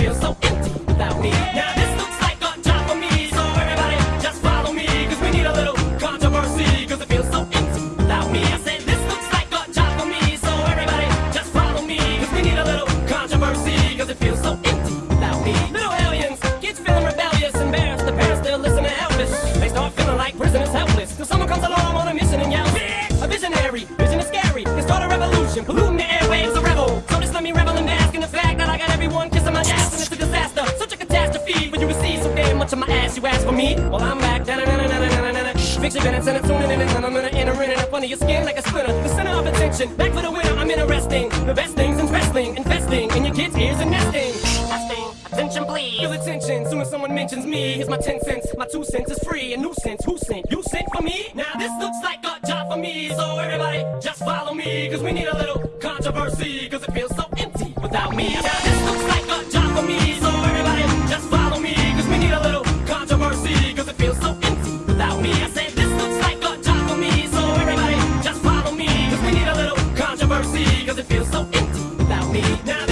feel so empty without me. Now this looks like a job for me, so everybody just follow me, cause we need a little controversy, cause it feels so empty without me. I said this looks like a job for me, so everybody just follow me, cause we need a little controversy, cause it feels so empty without me. Little aliens, kids feeling rebellious, embarrassed, the parents still listening to Elvis. They start feeling like prisoners helpless, till someone comes along on a mission and yells, a visionary, vision is scary, can start a revolution, polluting the airwaves, a rebel, so just let me revel of my ass, you ask for me. Well, I'm back. Da-na-na-na-na-na-na-na. Fix your minutes and tuning in, and I'm gonna enter in and up under your skin like a splinter. The center of attention, back for the winner. I'm interesting. The best things in wrestling, investing in your kids' ears and nesting. Testing, attention please. Feel attention, soon as someone mentions me. Here's my 10 cents, my 2 cents is free. A nuisance, who sent? You sent for me? Now this looks like a job for me. So everybody, just follow me. Cause we need a little controversy. Cause it feels so empty without me. Cause it feels so empty without me. Now